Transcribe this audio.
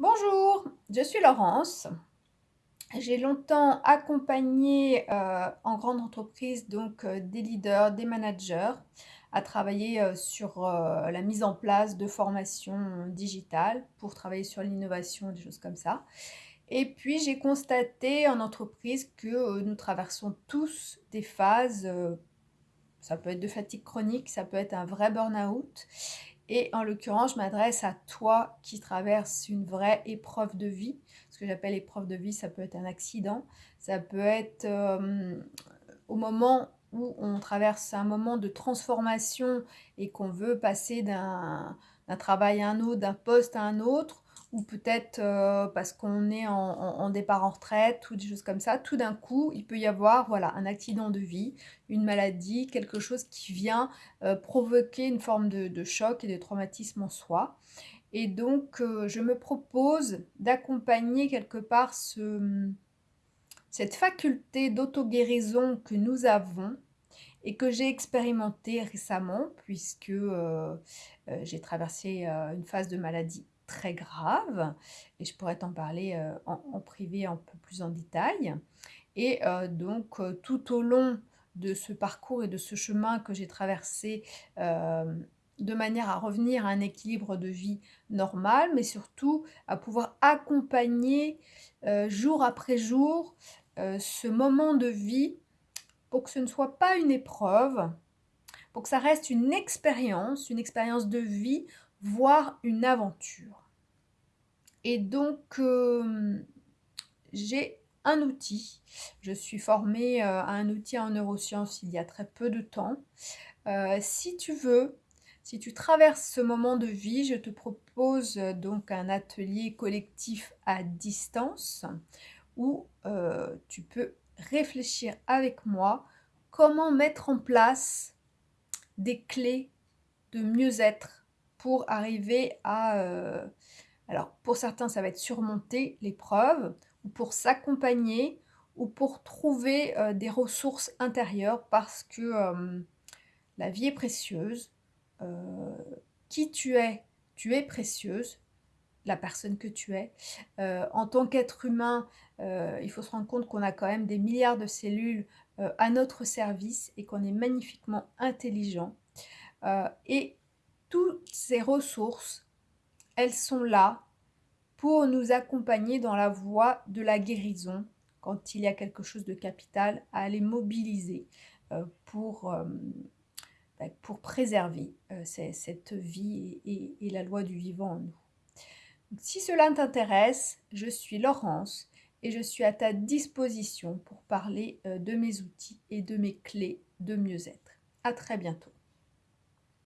Bonjour, je suis Laurence. J'ai longtemps accompagné euh, en grande entreprise donc euh, des leaders, des managers à travailler euh, sur la mise en place de formations digitales pour travailler sur l'innovation, des choses comme ça. Et puis j'ai constaté en entreprise que nous traversons tous des phases, ça peut être de fatigue chronique, ça peut être un vrai burn-out. Et en l'occurrence, je m'adresse à toi qui traverses une vraie épreuve de vie. Ce que j'appelle épreuve de vie, ça peut être un accident, ça peut être euh, au moment où on traverse un moment de transformation et qu'on veut passer d'un travail à un autre, d'un poste à un autre, ou peut-être euh, parce qu'on est en, départ en retraite ou des choses comme ça, tout d'un coup, il peut y avoir voilà, un accident de vie, une maladie, quelque chose qui vient euh, provoquer une forme de, choc et de traumatisme en soi. Et donc, euh, je me propose d'accompagner quelque part ce, cette faculté d'auto-guérison que nous avons et que j'ai expérimenté récemment puisque j'ai traversé une phase de maladie très grave et je pourrais t'en parler euh, en, privé un peu plus en détail. Et euh, donc euh, tout au long de ce parcours et de ce chemin que j'ai traversé de manière à revenir à un équilibre de vie normal, mais surtout à pouvoir accompagner jour après jour ce moment de vie pour que ce ne soit pas une épreuve, pour que ça reste une expérience, une expérience de vie, voire une aventure. Et donc, euh, j'ai un outil. Je suis formée euh, à un outil en neurosciences il y a très peu de temps. Euh, si tu veux, si tu traverses ce moment de vie, je te propose donc un atelier collectif à distance où tu peux réfléchir avec moi comment mettre en place des clés de mieux-être pour arriver à... euh, alors, pour certains, ça va être surmonter l'épreuve, ou pour s'accompagner, ou pour trouver euh, des ressources intérieures, parce que euh, la vie est précieuse. qui tu es, tu es précieuse, la personne que tu es. Euh, en tant qu'être humain, euh, il faut se rendre compte qu'on a quand même des milliards de cellules euh, à notre service et qu'on est magnifiquement intelligent. Et toutes ces ressources, elles sont là pour nous accompagner dans la voie de la guérison quand il y a quelque chose de capital à aller mobiliser pour, bah, pour préserver cette vie et la loi du vivant en nous. Si cela t'intéresse, je suis Laurence et je suis à ta disposition pour parler euh, de mes outils et de mes clés de mieux-être. À très bientôt.